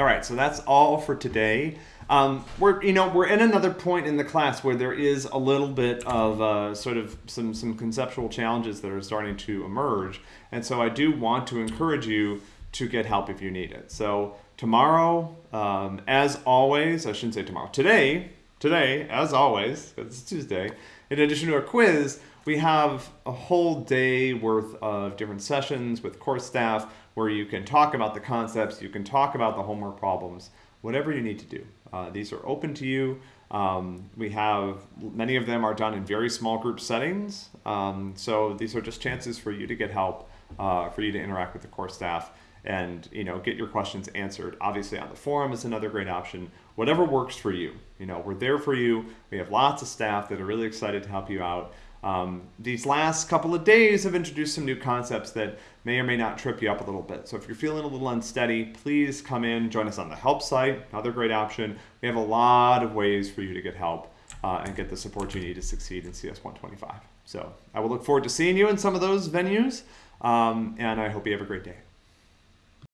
All right, so that's all for today. Um, we're you know we're in another point in the class where there is a little bit of uh, sort of some some conceptual challenges that are starting to emerge, and so I do want to encourage you to get help if you need it. So tomorrow, um, as always, I shouldn't say tomorrow. Today, today, as always, because it's Tuesday. In addition to a quiz, we have a whole day worth of different sessions with course staff where you can talk about the concepts, you can talk about the homework problems, whatever you need to do. Uh, these are open to you. Um, we have many of them are done in very small group settings. Um, so these are just chances for you to get help, uh, for you to interact with the course staff and you know get your questions answered. Obviously on the forum is another great option. Whatever works for you. You know, we're there for you. We have lots of staff that are really excited to help you out. Um, these last couple of days have introduced some new concepts that may or may not trip you up a little bit. So if you're feeling a little unsteady, please come in, join us on the help site, another great option. We have a lot of ways for you to get help uh, and get the support you need to succeed in CS 125. So I will look forward to seeing you in some of those venues, um, and I hope you have a great day.